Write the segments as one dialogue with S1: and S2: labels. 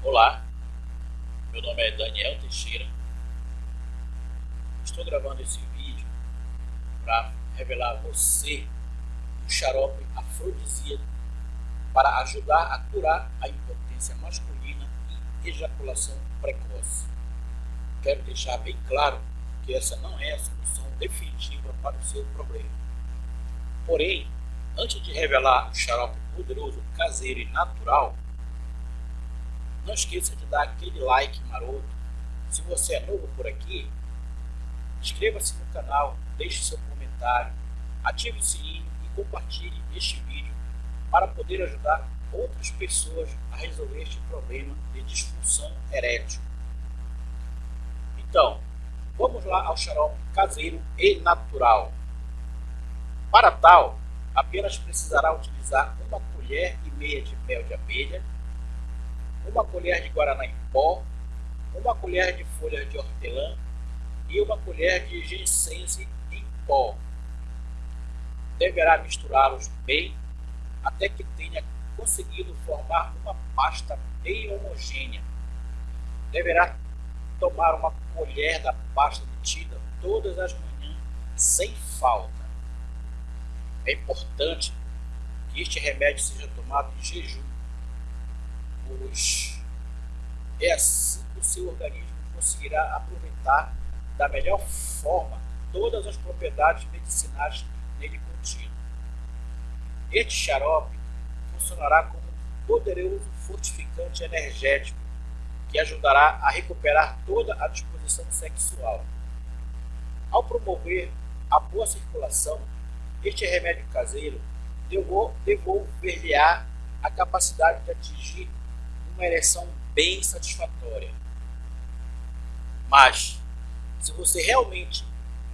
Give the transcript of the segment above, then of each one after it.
S1: Olá, meu nome é Daniel Teixeira. Estou gravando esse vídeo para revelar a você um xarope afrodisíaco para ajudar a curar a impotência masculina e ejaculação precoce. Quero deixar bem claro que essa não é a solução definitiva para o seu problema. Porém, antes de revelar o xarope poderoso, caseiro e natural, não esqueça de dar aquele like maroto. Se você é novo por aqui, inscreva-se no canal, deixe seu comentário, ative o sininho e compartilhe este vídeo para poder ajudar outras pessoas a resolver este problema de disfunção erétil. Então, vamos lá ao xarope caseiro e natural. Para tal, apenas precisará utilizar uma colher e meia de mel de abelha, uma colher de guaraná em pó, uma colher de folhas de hortelã e uma colher de ginseng em pó. Deverá misturá-los bem até que tenha conseguido formar uma pasta bem homogênea. Deverá tomar uma colher da pasta obtida todas as manhãs sem falta. É importante que este remédio seja tomado em jejum, pois é assim que o seu organismo conseguirá aproveitar da melhor forma todas as propriedades medicinais nele contidas. Este xarope funcionará como um poderoso fortificante energético que ajudará a recuperar toda a disposição sexual. Ao promover a boa circulação, este remédio caseiro devolver-lhe-á a capacidade de atingir uma ereção bem satisfatória. Mas, se você realmente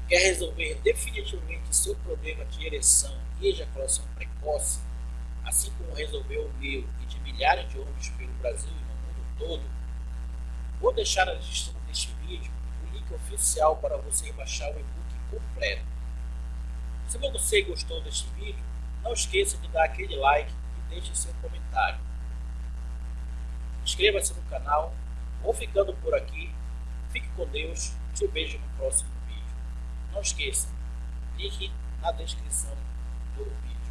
S1: quer resolver definitivamente seu problema de ereção e ejaculação precoce, assim como resolveu o meu e de milhares de homens pelo Brasil e no mundo todo, vou deixar na descrição deste vídeo o link oficial para você baixar o e-book completo. Se você gostou deste vídeo, não esqueça de dar aquele like e deixe seu comentário. Inscreva-se no canal. Vou ficando por aqui. Fique com Deus. Te vejo no próximo vídeo. Não esqueça, link na descrição do vídeo.